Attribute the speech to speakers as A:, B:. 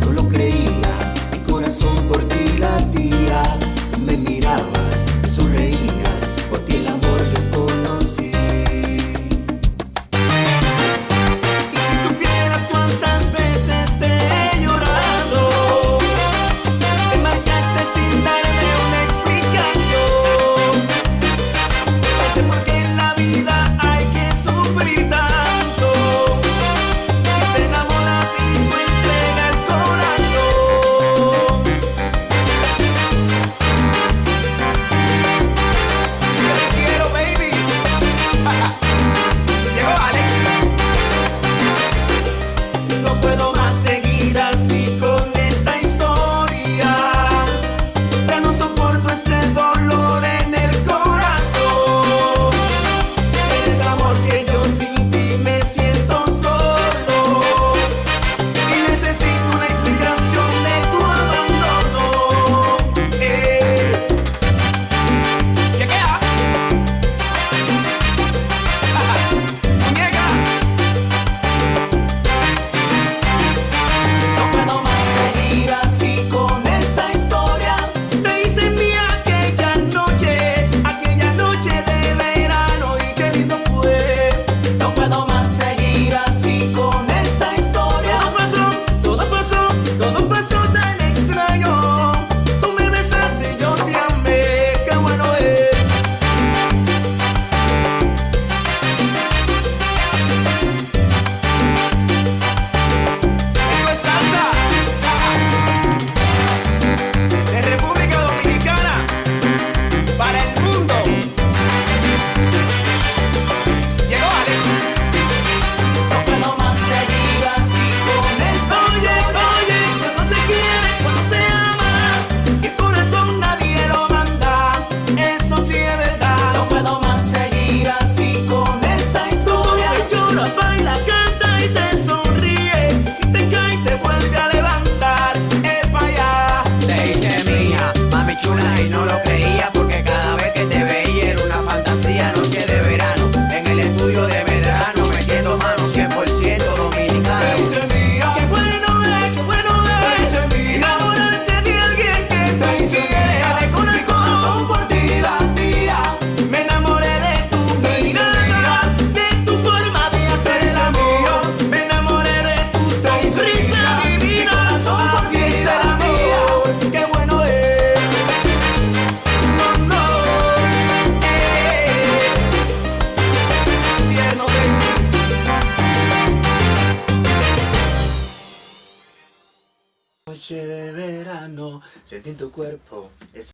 A: no lo creía. Noche de verano, sentí tu cuerpo